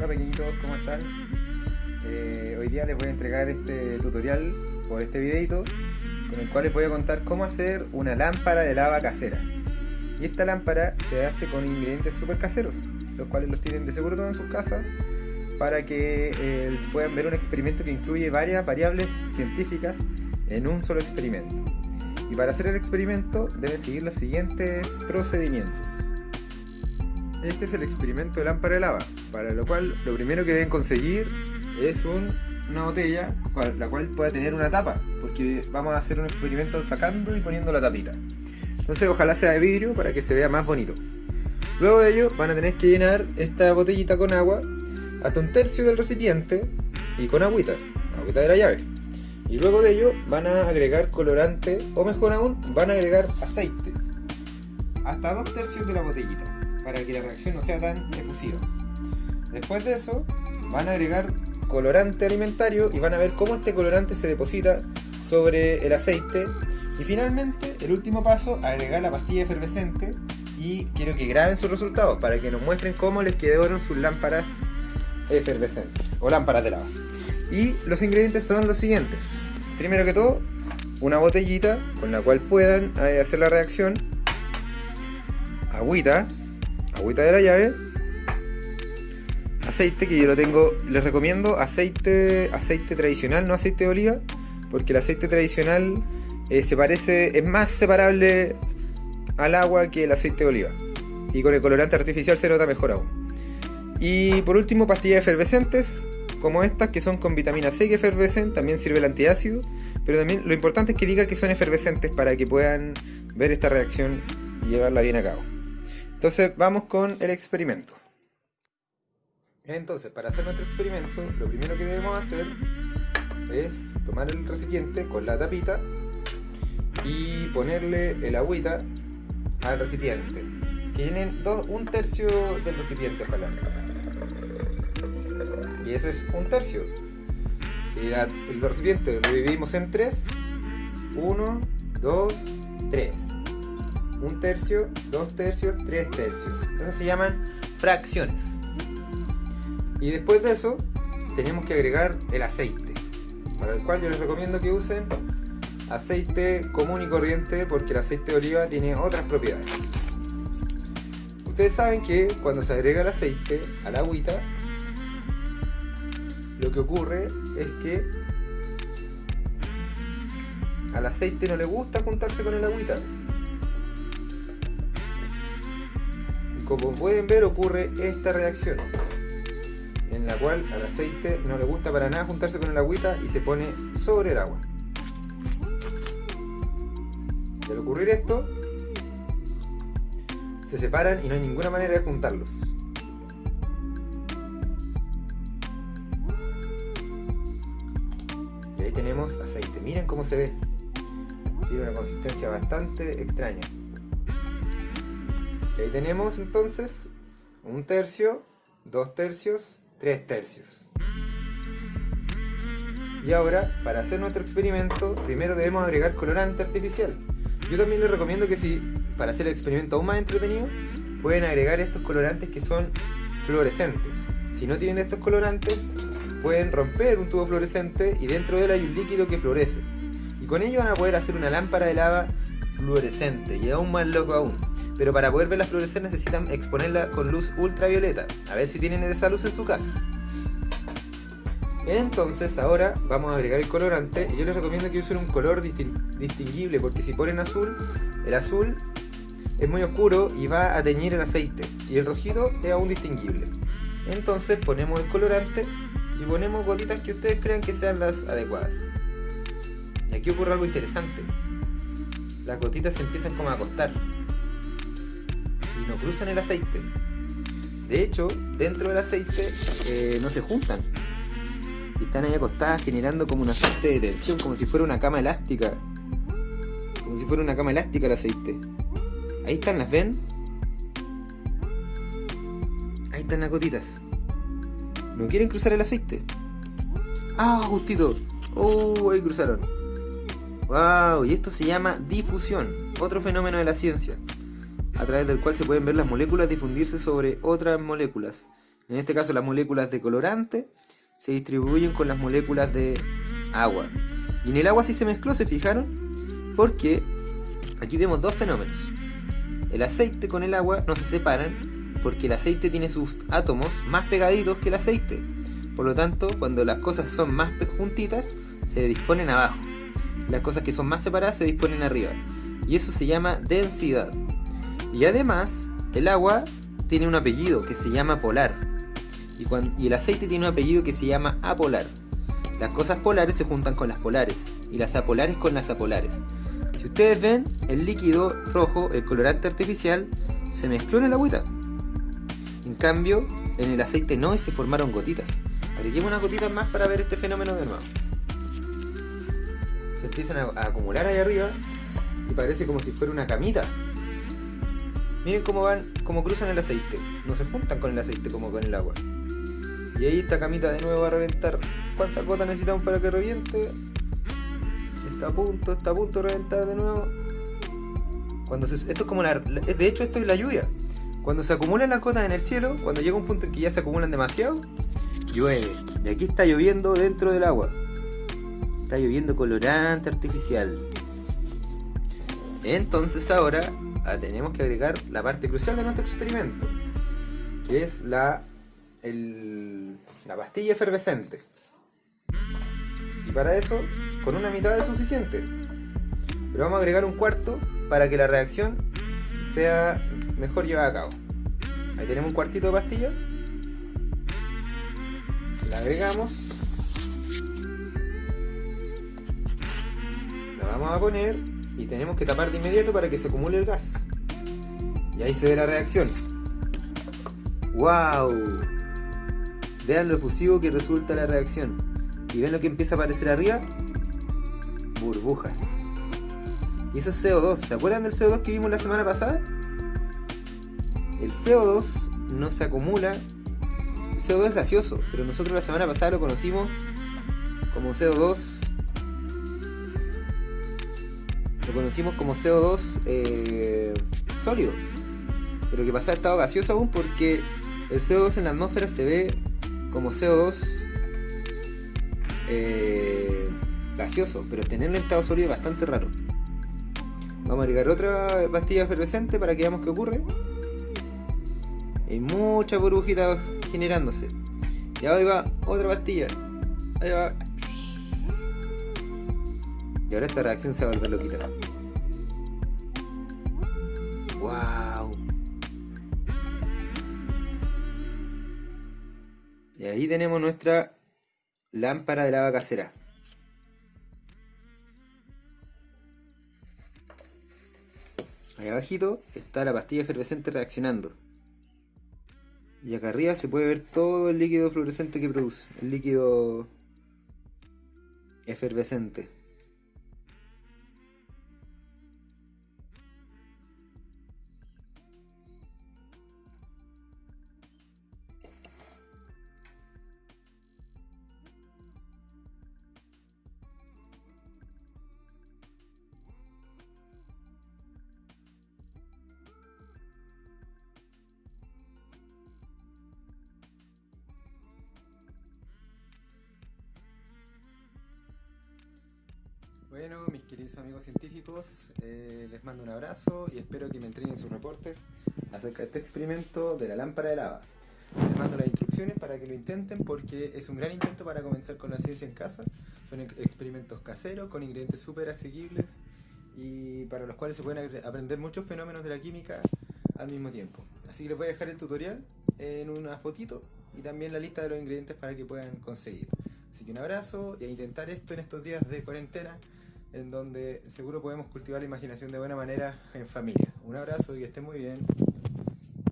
Hola pequeñitos, ¿cómo están? Eh, hoy día les voy a entregar este tutorial por este videito con el cual les voy a contar cómo hacer una lámpara de lava casera. Y esta lámpara se hace con ingredientes super caseros, los cuales los tienen de seguro todos en sus casas para que eh, puedan ver un experimento que incluye varias variables científicas en un solo experimento. Y para hacer el experimento deben seguir los siguientes procedimientos. Este es el experimento de lámpara de lava, para lo cual lo primero que deben conseguir es una botella la cual pueda tener una tapa, porque vamos a hacer un experimento sacando y poniendo la tapita. Entonces ojalá sea de vidrio para que se vea más bonito. Luego de ello van a tener que llenar esta botellita con agua hasta un tercio del recipiente y con agüita, agüita de la llave. Y luego de ello van a agregar colorante o mejor aún van a agregar aceite hasta dos tercios de la botellita para que la reacción no sea tan efusiva. Después de eso, van a agregar colorante alimentario y van a ver cómo este colorante se deposita sobre el aceite. Y finalmente, el último paso, agregar la pastilla efervescente y quiero que graben sus resultados para que nos muestren cómo les quedaron sus lámparas efervescentes o lámparas de lava. Y los ingredientes son los siguientes. Primero que todo, una botellita con la cual puedan eh, hacer la reacción, agüita, agüita de la llave, aceite que yo lo tengo, les recomiendo aceite, aceite tradicional, no aceite de oliva, porque el aceite tradicional eh, se parece, es más separable al agua que el aceite de oliva. Y con el colorante artificial se nota mejor aún. Y por último, pastillas efervescentes, como estas que son con vitamina C que efervescen, también sirve el antiácido, pero también lo importante es que diga que son efervescentes para que puedan ver esta reacción y llevarla bien a cabo. Entonces vamos con el experimento. Entonces, para hacer nuestro experimento, lo primero que debemos hacer es tomar el recipiente con la tapita y ponerle el agüita al recipiente. Que llenen un tercio del recipiente, ojalá. Y eso es un tercio. Si el recipiente lo dividimos en tres, 1, 2, 3 un tercio, dos tercios, tres tercios. Esas se llaman fracciones. Y después de eso, tenemos que agregar el aceite. Para el cual yo les recomiendo que usen aceite común y corriente porque el aceite de oliva tiene otras propiedades. Ustedes saben que cuando se agrega el aceite a la agüita, lo que ocurre es que al aceite no le gusta juntarse con el agüita. Como pueden ver ocurre esta reacción en la cual al aceite no le gusta para nada juntarse con el agüita y se pone sobre el agua. Al ocurrir esto, se separan y no hay ninguna manera de juntarlos. Y ahí tenemos aceite. Miren cómo se ve. Tiene una consistencia bastante extraña ahí tenemos entonces un tercio, dos tercios, tres tercios. Y ahora, para hacer nuestro experimento, primero debemos agregar colorante artificial. Yo también les recomiendo que si, para hacer el experimento aún más entretenido, pueden agregar estos colorantes que son fluorescentes. Si no tienen estos colorantes, pueden romper un tubo fluorescente y dentro de él hay un líquido que florece. Y con ello van a poder hacer una lámpara de lava fluorescente y aún más loco aún pero para poder verla florecer necesitan exponerla con luz ultravioleta. A ver si tienen esa luz en su casa. Entonces ahora vamos a agregar el colorante yo les recomiendo que usen un color distinguible porque si ponen azul, el azul es muy oscuro y va a teñir el aceite y el rojito es aún distinguible. Entonces ponemos el colorante y ponemos gotitas que ustedes crean que sean las adecuadas. Y aquí ocurre algo interesante. Las gotitas se empiezan como a acostar no cruzan el aceite. De hecho, dentro del aceite eh, no se juntan. Están ahí acostadas generando como una suerte de tensión, como si fuera una cama elástica. Como si fuera una cama elástica el aceite. Ahí están, ¿las ven? Ahí están las gotitas. ¿No quieren cruzar el aceite? ¡Ah, justito! ¡Oh, ahí cruzaron! ¡Wow! Y esto se llama difusión, otro fenómeno de la ciencia a través del cual se pueden ver las moléculas difundirse sobre otras moléculas. En este caso las moléculas de colorante se distribuyen con las moléculas de agua. Y en el agua sí se mezcló, ¿se fijaron? Porque aquí vemos dos fenómenos. El aceite con el agua no se separan porque el aceite tiene sus átomos más pegaditos que el aceite. Por lo tanto, cuando las cosas son más juntitas, se disponen abajo. Las cosas que son más separadas se disponen arriba. Y eso se llama densidad. Y además, el agua tiene un apellido que se llama polar. Y, el aceite tiene un apellido que se llama apolar. Las cosas polares se juntan con las polares y las apolares con las apolares. Si ustedes ven, el líquido rojo, el colorante artificial, se mezcló en el agüita. En cambio, en el aceite no y se formaron gotitas. Agreguemos unas gotitas más para ver este fenómeno de nuevo. Se empiezan a, a acumular ahí arriba y parece como si fuera una camita. Miren cómo van, cómo cruzan el aceite. No se juntan con el aceite como con el agua. Y ahí esta camita de nuevo va a reventar. ¿Cuántas gotas necesitamos para que reviente? Está a punto, está a punto de reventar de nuevo. Cuando esto es como la. De hecho, esto es la lluvia. Cuando se acumulan las gotas en el cielo, cuando llega un punto en que ya se acumulan demasiado, llueve. Y aquí está lloviendo dentro del agua. Está lloviendo colorante artificial. Entonces ahora ah, tenemos que agregar la parte crucial de nuestro experimento. Que es la la pastilla efervescente. Y para eso, con una mitad es suficiente. Pero vamos a agregar un cuarto para que la reacción sea mejor llevada a cabo. Ahí tenemos un cuartito de pastilla. La agregamos. La vamos a poner y tenemos que tapar de inmediato para que se acumule el gas. Y ahí se ve la reacción. ¡Wow! Vean lo efusivo que resulta la reacción. ¿Y ven lo que empieza a aparecer arriba? Burbujas. Y eso es CO2. ¿Se acuerdan del CO2 que vimos la semana pasada? El CO2 no se acumula. El CO2 es gaseoso, pero nosotros la semana pasada lo conocimos como CO2. Lo conocimos como CO2 eh, sólido. Pero que pasa estado gaseoso aún porque el CO2 en la atmósfera se ve como CO2 eh, gaseoso, pero tenerlo en estado sólido es bastante raro. Vamos a agregar otra pastilla efervescente para que veamos qué ocurre. Hay mucha burbujita generándose. Y ahí va otra pastilla. Ahí va. Y ahora esta reacción se va a volver loquita. ¡Wow! Y ahí tenemos nuestra lámpara de lava casera. Ahí abajito está la pastilla efervescente reaccionando. Y acá arriba se puede ver todo el líquido fluorescente que produce. El líquido efervescente. Mis queridos amigos científicos, eh, les mando un abrazo y espero que me entreguen sus reportes acerca de este experimento de la lámpara de lava. Les mando las instrucciones para que lo intenten porque es un gran intento para comenzar con la ciencia en casa. Son experimentos caseros con ingredientes súper asequibles y para los cuales se pueden aprender muchos fenómenos de la química al mismo tiempo. Así que les voy a dejar el tutorial en una fotito y también la lista de los ingredientes para que puedan conseguir. Así que un abrazo y a intentar esto en estos días de cuarentena en donde seguro podemos cultivar la imaginación de buena manera en familia. Un abrazo y que estén muy bien.